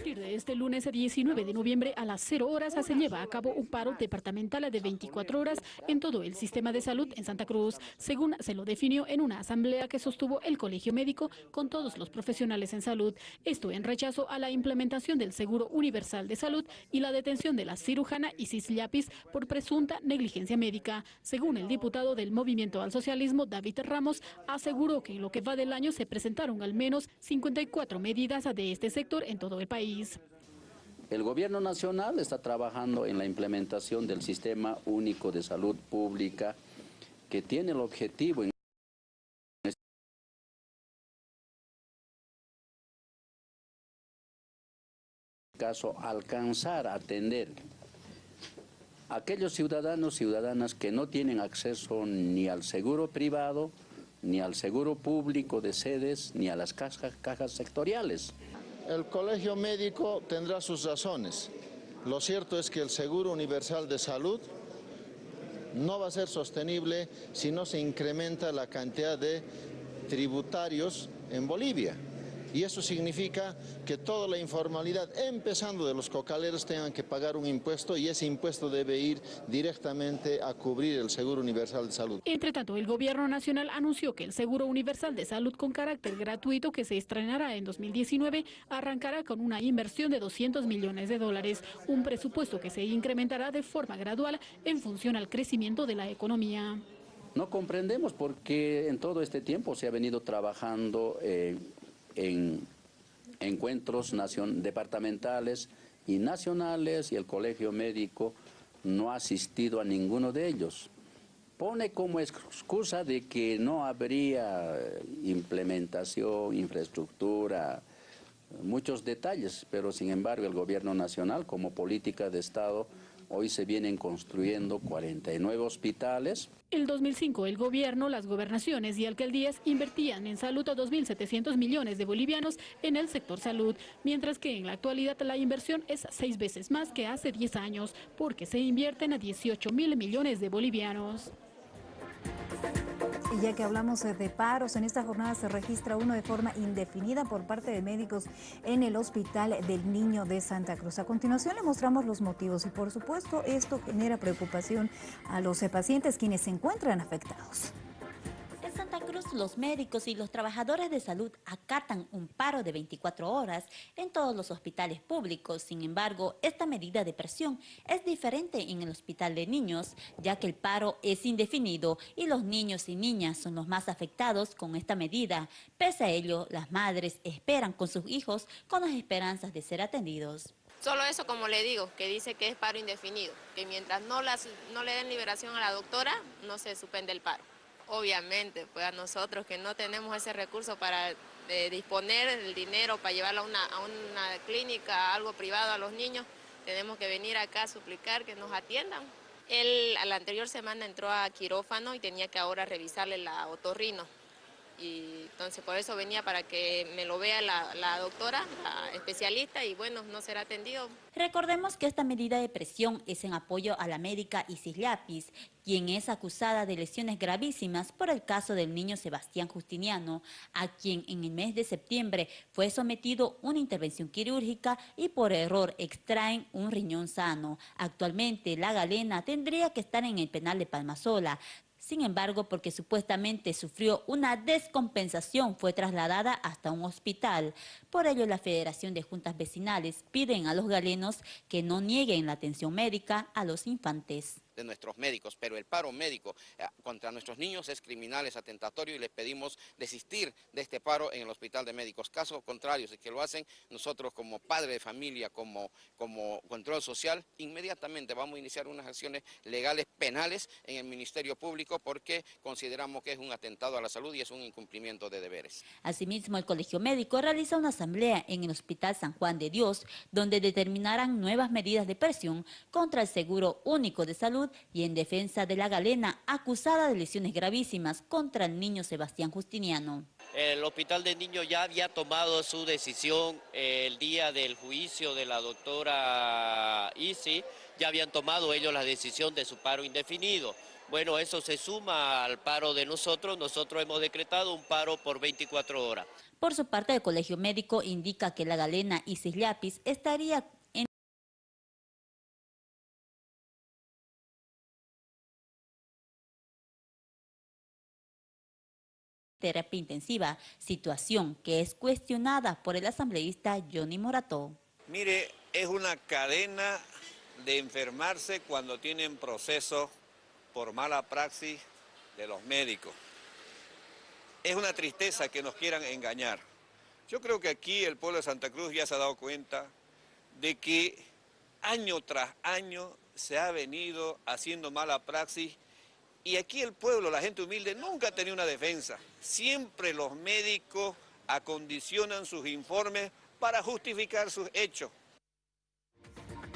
partir de este lunes 19 de noviembre a las 0 horas se lleva a cabo un paro departamental de 24 horas en todo el sistema de salud en Santa Cruz, según se lo definió en una asamblea que sostuvo el Colegio Médico con todos los profesionales en salud. Esto en rechazo a la implementación del Seguro Universal de Salud y la detención de la cirujana Isis Llapis por presunta negligencia médica. Según el diputado del Movimiento al Socialismo, David Ramos, aseguró que en lo que va del año se presentaron al menos 54 medidas de este sector en todo el país. El gobierno nacional está trabajando en la implementación del Sistema Único de Salud Pública que tiene el objetivo en caso alcanzar a atender a aquellos ciudadanos ciudadanas que no tienen acceso ni al seguro privado, ni al seguro público de sedes, ni a las cajas sectoriales. El colegio médico tendrá sus razones. Lo cierto es que el Seguro Universal de Salud no va a ser sostenible si no se incrementa la cantidad de tributarios en Bolivia y eso significa que toda la informalidad, empezando de los cocaleros, tengan que pagar un impuesto y ese impuesto debe ir directamente a cubrir el Seguro Universal de Salud. Entre tanto, el Gobierno Nacional anunció que el Seguro Universal de Salud con carácter gratuito que se estrenará en 2019 arrancará con una inversión de 200 millones de dólares, un presupuesto que se incrementará de forma gradual en función al crecimiento de la economía. No comprendemos por qué en todo este tiempo se ha venido trabajando eh, en encuentros departamentales y nacionales y el colegio médico no ha asistido a ninguno de ellos. Pone como excusa de que no habría implementación, infraestructura, muchos detalles, pero sin embargo el gobierno nacional como política de Estado Hoy se vienen construyendo 49 hospitales. El 2005 el gobierno, las gobernaciones y alcaldías invertían en salud a 2.700 millones de bolivianos en el sector salud, mientras que en la actualidad la inversión es seis veces más que hace 10 años, porque se invierten a 18 mil millones de bolivianos. Y ya que hablamos de paros, en esta jornada se registra uno de forma indefinida por parte de médicos en el Hospital del Niño de Santa Cruz. A continuación le mostramos los motivos y por supuesto esto genera preocupación a los pacientes quienes se encuentran afectados. Los médicos y los trabajadores de salud acatan un paro de 24 horas en todos los hospitales públicos. Sin embargo, esta medida de presión es diferente en el hospital de niños, ya que el paro es indefinido y los niños y niñas son los más afectados con esta medida. Pese a ello, las madres esperan con sus hijos con las esperanzas de ser atendidos. Solo eso, como le digo, que dice que es paro indefinido, que mientras no, las, no le den liberación a la doctora, no se suspende el paro. Obviamente, pues a nosotros que no tenemos ese recurso para eh, disponer el dinero para llevarlo a una, a una clínica, algo privado a los niños, tenemos que venir acá a suplicar que nos atiendan. Él a la anterior semana entró a quirófano y tenía que ahora revisarle la otorrino y entonces por eso venía para que me lo vea la, doctora, la especialista y bueno, no será atendido. Recordemos que esta medida de presión es en apoyo a la médica Isis Lapis, quien es acusada de lesiones gravísimas por el caso del niño Sebastián Justiniano, a quien en el mes de septiembre fue sometido una intervención quirúrgica y por error extraen un riñón sano. Actualmente la galena tendría que estar en el penal de Palmasola, sin embargo, porque supuestamente sufrió una descompensación, fue trasladada hasta un hospital. Por ello, la Federación de Juntas Vecinales piden a los galenos que no nieguen la atención médica a los infantes de nuestros médicos, pero el paro médico eh, contra nuestros niños es criminal, es atentatorio y les pedimos desistir de este paro en el Hospital de Médicos. Caso contrario, si que lo hacen, nosotros como padre de familia, como, como control social, inmediatamente vamos a iniciar unas acciones legales penales en el Ministerio Público porque consideramos que es un atentado a la salud y es un incumplimiento de deberes. Asimismo, el Colegio Médico realiza una asamblea en el Hospital San Juan de Dios, donde determinarán nuevas medidas de presión contra el Seguro Único de Salud y en defensa de la galena acusada de lesiones gravísimas contra el niño Sebastián Justiniano. El Hospital de Niños ya había tomado su decisión el día del juicio de la doctora Isi, ya habían tomado ellos la decisión de su paro indefinido. Bueno, eso se suma al paro de nosotros, nosotros hemos decretado un paro por 24 horas. Por su parte, el Colegio Médico indica que la galena Isis Llapis estaría terapia intensiva, situación que es cuestionada por el asambleísta Johnny Morató. Mire, es una cadena de enfermarse cuando tienen procesos por mala praxis de los médicos. Es una tristeza que nos quieran engañar. Yo creo que aquí el pueblo de Santa Cruz ya se ha dado cuenta de que año tras año se ha venido haciendo mala praxis y aquí el pueblo, la gente humilde, nunca ha tenido una defensa. Siempre los médicos acondicionan sus informes para justificar sus hechos.